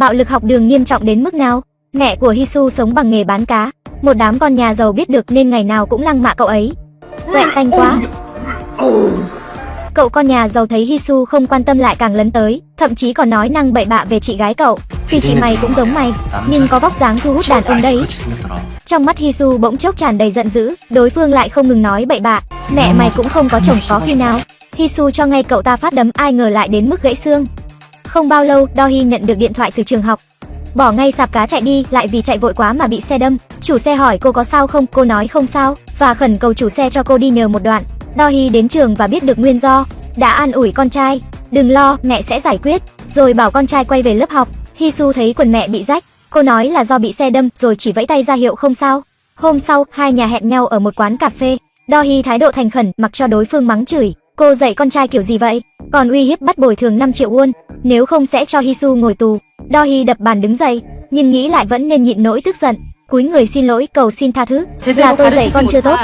bạo lực học đường nghiêm trọng đến mức nào. Mẹ của Hisu sống bằng nghề bán cá, một đám con nhà giàu biết được nên ngày nào cũng lăng mạ cậu ấy. Quẹ tanh quá. Cậu con nhà giàu thấy Hisu không quan tâm lại càng lấn tới, thậm chí còn nói năng bậy bạ về chị gái cậu. Thì chị mày cũng giống mày, nhưng có vóc dáng thu hút đàn ông đấy. Trong mắt Hisu bỗng chốc tràn đầy giận dữ, đối phương lại không ngừng nói bậy bạ. Mẹ mày cũng không có chồng có khi nào. Hisu cho ngay cậu ta phát đấm ai ngờ lại đến mức gãy xương. Không bao lâu, Dohi nhận được điện thoại từ trường học. Bỏ ngay sạp cá chạy đi, lại vì chạy vội quá mà bị xe đâm. Chủ xe hỏi cô có sao không, cô nói không sao, và khẩn cầu chủ xe cho cô đi nhờ một đoạn. Dohi đến trường và biết được nguyên do, đã an ủi con trai, đừng lo, mẹ sẽ giải quyết, rồi bảo con trai quay về lớp học. Hisu thấy quần mẹ bị rách, cô nói là do bị xe đâm, rồi chỉ vẫy tay ra hiệu không sao. Hôm sau, hai nhà hẹn nhau ở một quán cà phê. Dohi thái độ thành khẩn, mặc cho đối phương mắng chửi. Cô dạy con trai kiểu gì vậy? Còn uy hiếp bắt bồi thường 5 triệu won, nếu không sẽ cho Hisu ngồi tù. Dohi đập bàn đứng dậy, nhưng nghĩ lại vẫn nên nhịn nỗi tức giận. Cúi người xin lỗi cầu xin tha thứ, là tôi dạy con chưa tốt.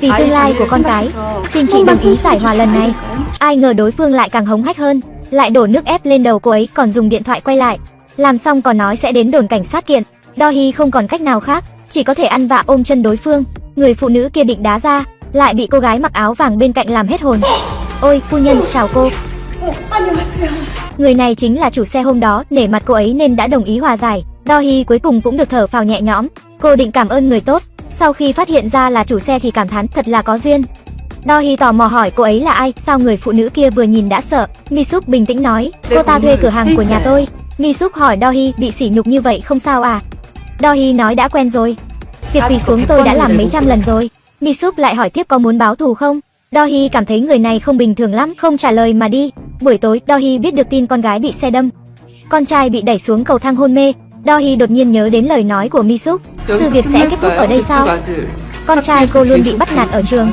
Vì tương lai của con cái, xin chị đồng ý giải hòa lần này. Ai ngờ đối phương lại càng hống hách hơn, lại đổ nước ép lên đầu cô ấy còn dùng điện thoại quay lại. Làm xong còn nói sẽ đến đồn cảnh sát kiện. Dohi không còn cách nào khác, chỉ có thể ăn vạ ôm chân đối phương. Người phụ nữ kia định đá ra, lại bị cô gái mặc áo vàng bên cạnh làm hết hồn. Ôi, phu nhân, chào cô. Người này chính là chủ xe hôm đó, nể mặt cô ấy nên đã đồng ý hòa giải. Dohi cuối cùng cũng được thở phào nhẹ nhõm. Cô định cảm ơn người tốt, sau khi phát hiện ra là chủ xe thì cảm thán thật là có duyên. Dohi tò mò hỏi cô ấy là ai, sao người phụ nữ kia vừa nhìn đã sợ. Misuk bình tĩnh nói, cô ta thuê cửa hàng của nhà tôi. Misuk hỏi Dohi bị sỉ nhục như vậy không sao à? Dohi nói đã quen rồi. Việc quỳ xuống tôi đã làm mấy trăm lần rồi. Misuk lại hỏi tiếp có muốn báo thù không? Dohi cảm thấy người này không bình thường lắm, không trả lời mà đi. Buổi tối, Dohi biết được tin con gái bị xe đâm. Con trai bị đẩy xuống cầu thang hôn mê. Dohi đột nhiên nhớ đến lời nói của Misuk, sự việc sẽ kết thúc ở đây sao? Con trai cô luôn bị bắt nạt ở trường.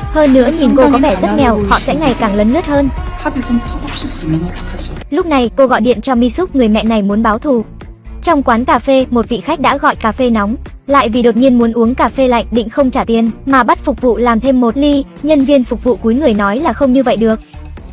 Hơn nữa nhìn cô có vẻ rất nghèo, họ sẽ ngày càng lấn lướt hơn. Lúc này cô gọi điện cho Misuk người mẹ này muốn báo thù. Trong quán cà phê, một vị khách đã gọi cà phê nóng, lại vì đột nhiên muốn uống cà phê lạnh định không trả tiền, mà bắt phục vụ làm thêm một ly, nhân viên phục vụ cúi người nói là không như vậy được.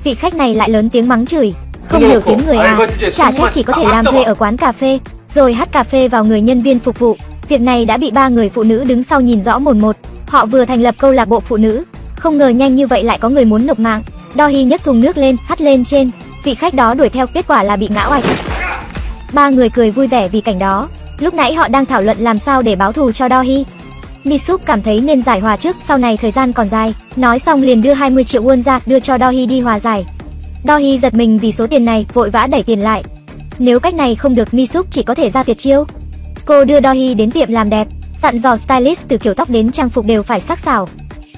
Vị khách này lại lớn tiếng mắng chửi, không hiểu tiếng người à, trả trách chỉ có thể làm thuê ở quán cà phê, rồi hắt cà phê vào người nhân viên phục vụ. Việc này đã bị ba người phụ nữ đứng sau nhìn rõ một một. Họ vừa thành lập câu lạc bộ phụ nữ, không ngờ nhanh như vậy lại có người muốn nộp mạng. Dohi nhấc thùng nước lên, hắt lên trên. Vị khách đó đuổi theo, kết quả là bị ngã oạch. Ba người cười vui vẻ vì cảnh đó. Lúc nãy họ đang thảo luận làm sao để báo thù cho Dohi. Misup cảm thấy nên giải hòa trước, sau này thời gian còn dài. Nói xong liền đưa 20 triệu won ra, đưa cho Dohi đi hòa giải. Dohi giật mình vì số tiền này, vội vã đẩy tiền lại. Nếu cách này không được, Misup chỉ có thể ra tuyệt chiêu. Cô đưa Dohi đến tiệm làm đẹp, dặn dò stylist từ kiểu tóc đến trang phục đều phải sắc sảo.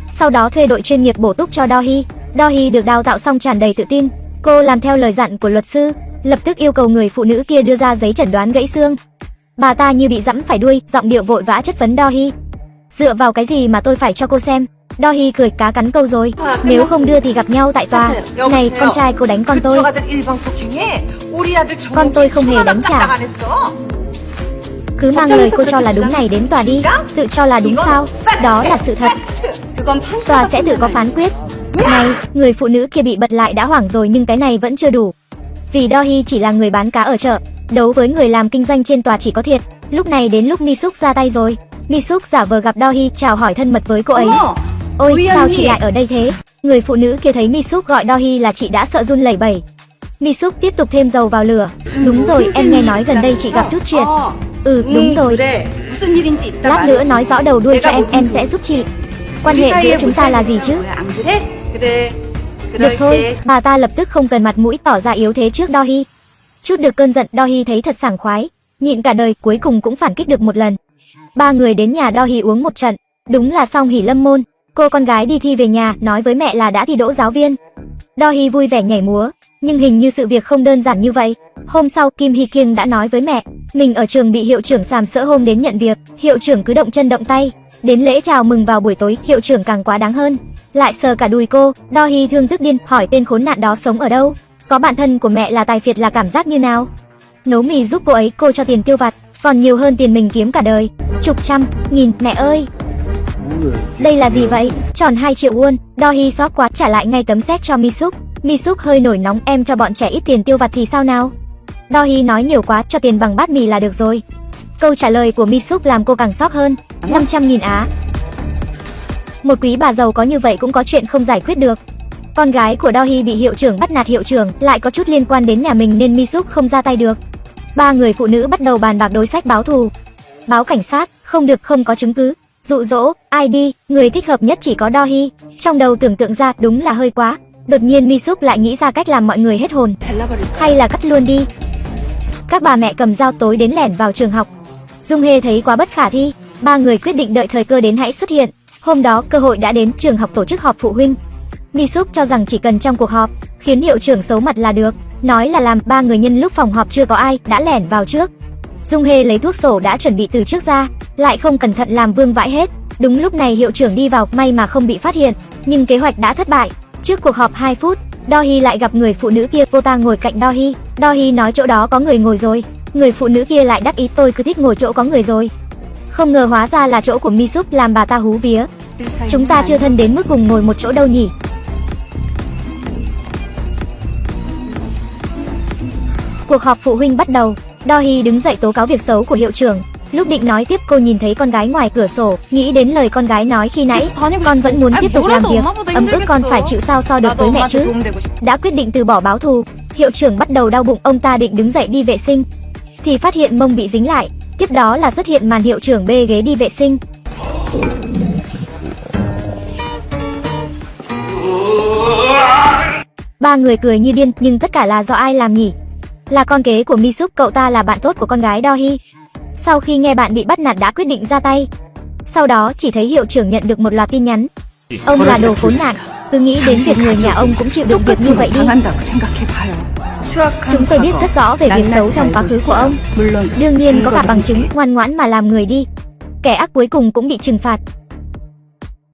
Sau đó thuê đội chuyên nghiệp bổ túc cho Dohi. Dohi được đào tạo xong tràn đầy tự tin. Cô làm theo lời dặn của luật sư, lập tức yêu cầu người phụ nữ kia đưa ra giấy chẩn đoán gãy xương. Bà ta như bị dẫm phải đuôi, giọng điệu vội vã chất vấn Dohi. Dựa vào cái gì mà tôi phải cho cô xem? Dohi cười cá cắn câu rồi. Nếu không đưa thì gặp nhau tại tòa. Này, con trai cô đánh con tôi. Con tôi không hề đánh trả. Cứ mang lời cô cho là đúng này đến tòa đi. Tự cho là đúng sao? Đó là sự thật. Tòa sẽ tự có phán quyết. Này, người phụ nữ kia bị bật lại đã hoảng rồi nhưng cái này vẫn chưa đủ. Vì Dohi chỉ là người bán cá ở chợ, đấu với người làm kinh doanh trên tòa chỉ có thiệt. Lúc này đến lúc Misuk ra tay rồi. Misuk giả vờ gặp Dohi chào hỏi thân mật với cô ấy. Ôi, sao chị lại ở đây thế? Người phụ nữ kia thấy Misuk gọi Dohi là chị đã sợ run lẩy bẩy. Misuk tiếp tục thêm dầu vào lửa. Đúng rồi, em nghe nói gần đây chị gặp chút chuyện. Ừ, đúng rồi. Lát nữa nói rõ đầu đuôi cho em, em sẽ giúp chị. Quan hệ giữa chúng ta là gì chứ? Được thôi, bà ta lập tức không cần mặt mũi tỏ ra yếu thế trước Dohi. Chút được cơn giận Dohi thấy thật sảng khoái, nhịn cả đời cuối cùng cũng phản kích được một lần. Ba người đến nhà Dohi uống một trận, đúng là xong hỉ lâm môn. Cô con gái đi thi về nhà, nói với mẹ là đã thi đỗ giáo viên. Dohi vui vẻ nhảy múa, nhưng hình như sự việc không đơn giản như vậy. Hôm sau Kim Hy Kiêng đã nói với mẹ, mình ở trường bị hiệu trưởng sàm sỡ hôm đến nhận việc, hiệu trưởng cứ động chân động tay. Đến lễ chào mừng vào buổi tối, hiệu trưởng càng quá đáng hơn. Lại sờ cả đùi cô, Dohi thương tức điên, hỏi tên khốn nạn đó sống ở đâu. Có bạn thân của mẹ là tài phiệt là cảm giác như nào? Nấu mì giúp cô ấy, cô cho tiền tiêu vặt, còn nhiều hơn tiền mình kiếm cả đời. Chục trăm, nghìn, mẹ ơi, đây là gì vậy? Tròn 2 triệu won, Do Hy xót quá trả lại ngay tấm séc cho Misuk. Mi súp hơi nổi nóng em cho bọn trẻ ít tiền tiêu vặt thì sao nào? Dohi nói nhiều quá, cho tiền bằng bát mì là được rồi. Câu trả lời của Mi súp làm cô càng sốc hơn. 500.000 á. Một quý bà giàu có như vậy cũng có chuyện không giải quyết được. Con gái của Dohi bị hiệu trưởng bắt nạt hiệu trưởng, lại có chút liên quan đến nhà mình nên Mi súp không ra tay được. Ba người phụ nữ bắt đầu bàn bạc đối sách báo thù. Báo cảnh sát, không được không có chứng cứ. Dụ dỗ, ai đi, người thích hợp nhất chỉ có Dohi. Trong đầu tưởng tượng ra đúng là hơi quá. Đột nhiên Misup lại nghĩ ra cách làm mọi người hết hồn. Hay là cắt luôn đi. Các bà mẹ cầm dao tối đến lẻn vào trường học. Dung Hê thấy quá bất khả thi, ba người quyết định đợi thời cơ đến hãy xuất hiện. Hôm đó cơ hội đã đến, trường học tổ chức họp phụ huynh. Misup cho rằng chỉ cần trong cuộc họp, khiến hiệu trưởng xấu mặt là được, nói là làm ba người nhân lúc phòng họp chưa có ai đã lẻn vào trước. Dung Hê lấy thuốc sổ đã chuẩn bị từ trước ra, lại không cẩn thận làm vương vãi hết. Đúng lúc này hiệu trưởng đi vào, may mà không bị phát hiện, nhưng kế hoạch đã thất bại. Trước cuộc họp 2 phút, Dohi lại gặp người phụ nữ kia, cô ta ngồi cạnh Dohi. Dohi nói chỗ đó có người ngồi rồi, người phụ nữ kia lại đắc ý tôi cứ thích ngồi chỗ có người rồi. Không ngờ hóa ra là chỗ của Misup làm bà ta hú vía. Chúng ta chưa thân đến mức cùng ngồi một chỗ đâu nhỉ? Cuộc họp phụ huynh bắt đầu, Dohi đứng dậy tố cáo việc xấu của hiệu trưởng. Lúc định nói tiếp cô nhìn thấy con gái ngoài cửa sổ, nghĩ đến lời con gái nói khi nãy, con vẫn muốn tiếp tục làm việc, ấm ức con phải chịu sao so được với mẹ chứ. Đã quyết định từ bỏ báo thù, hiệu trưởng bắt đầu đau bụng, ông ta định đứng dậy đi vệ sinh, thì phát hiện mông bị dính lại, tiếp đó là xuất hiện màn hiệu trưởng bê ghế đi vệ sinh. Ba người cười như điên, nhưng tất cả là do ai làm nhỉ? Là con kế của Misuk, cậu ta là bạn tốt của con gái Dohi. Sau khi nghe bạn bị bắt nạt đã quyết định ra tay. Sau đó chỉ thấy hiệu trưởng nhận được một loạt tin nhắn. Ông là đồ khốn nạn, cứ nghĩ đến việc người nhà ông cũng chịu đựng việc như vậy đi. Chúng tôi biết rất rõ về việc xấu trong quá khứ của ông. Đương nhiên có cả bằng chứng, ngoan ngoãn mà làm người đi. Kẻ ác cuối cùng cũng bị trừng phạt.